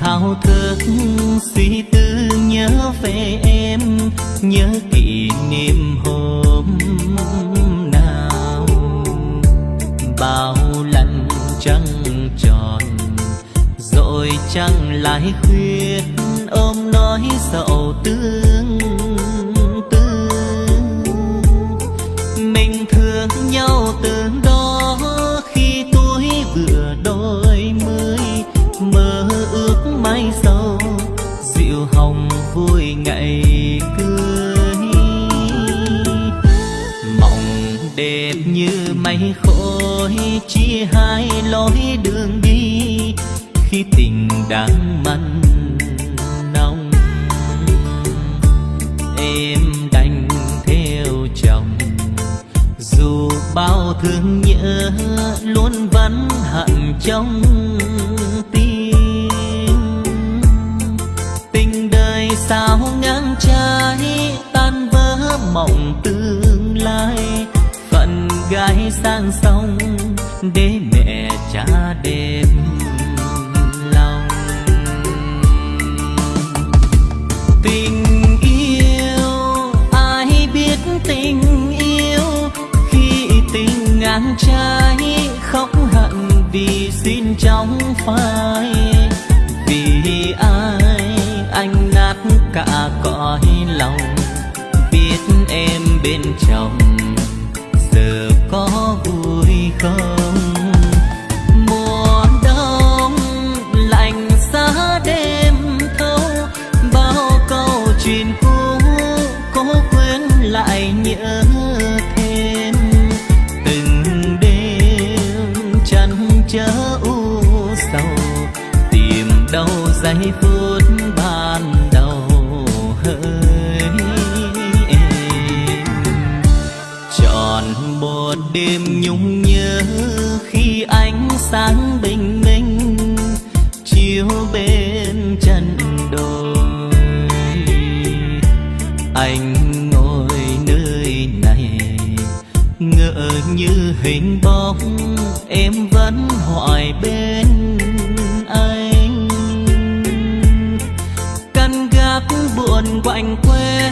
thao thức, suy tư, nhớ về em, nhớ kỷ niệm hôm nào. Bao lần trăng tròn, rồi trăng lại khuyết ôm nói sầu tương tư. Mình thương nhau từ đó mây khói chia hai lối đường đi. Khi tình đang mặn nồng, em đành theo chồng. Dù bao thương nhớ luôn vẫn hận trong tim. Tình đời sao ngang trái, tan vỡ mộng tương lai gái sang sông để mẹ cha đêm lòng. Tình yêu, ai biết tình yêu? Khi tình ngang trái khóc hận vì xin trong phai. Vì ai anh nát cả cõi lòng? Biết em bên chồng có vui không? Mùa đông lạnh giá đêm thâu, bao câu chuyện cũ cố quên lại nhớ thêm. Từng đêm chăn chớ u sầu, tìm đâu giây phút ban đêm nhung nhớ khi ánh sáng bình minh chiếu bên chân đồi. Anh ngồi nơi này, ngỡ như hình bóng, em vẫn hỏi bên anh. Căn gác buồn quạnh quê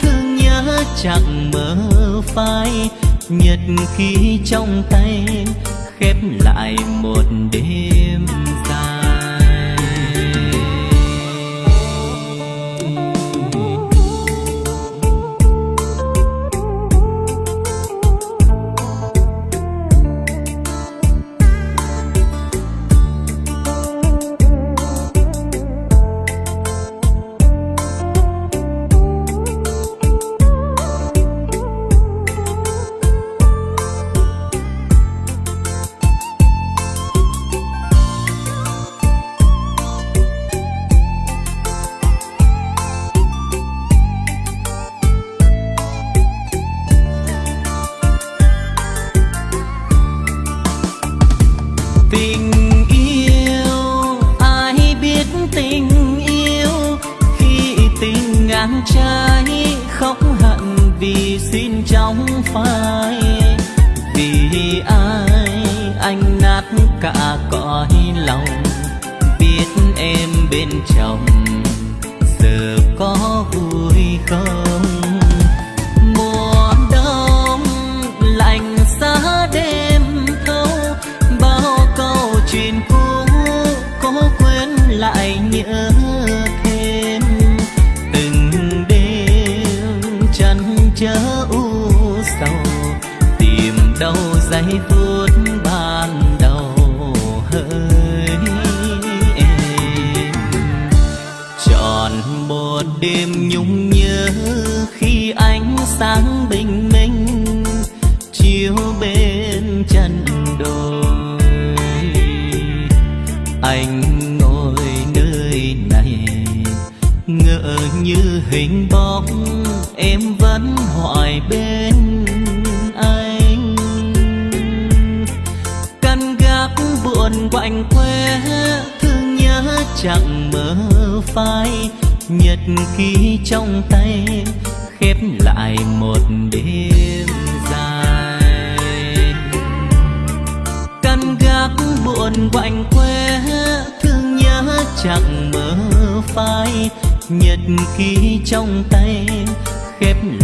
thương nhớ chẳng mơ phai nhật ký trong tay khép lại một đêm. Trai ngang khóc hận vì xin trong phai. Vì ai anh nát cả cõi lòng, biết em bên chồng giờ có vui không? Mùa đông lạnh giá đêm thâu, bao câu chuyện cũ cố quên lại nhớ như hình bóng, em vẫn hoài bên anh. Căn gác buồn quạnh quê thương nhớ chẳng mơ phai. Nhật ký trong tay, khép lại một đêm dài. Căn gác buồn quạnh quê chẳng mơ phai nhật ký trong tay khép lại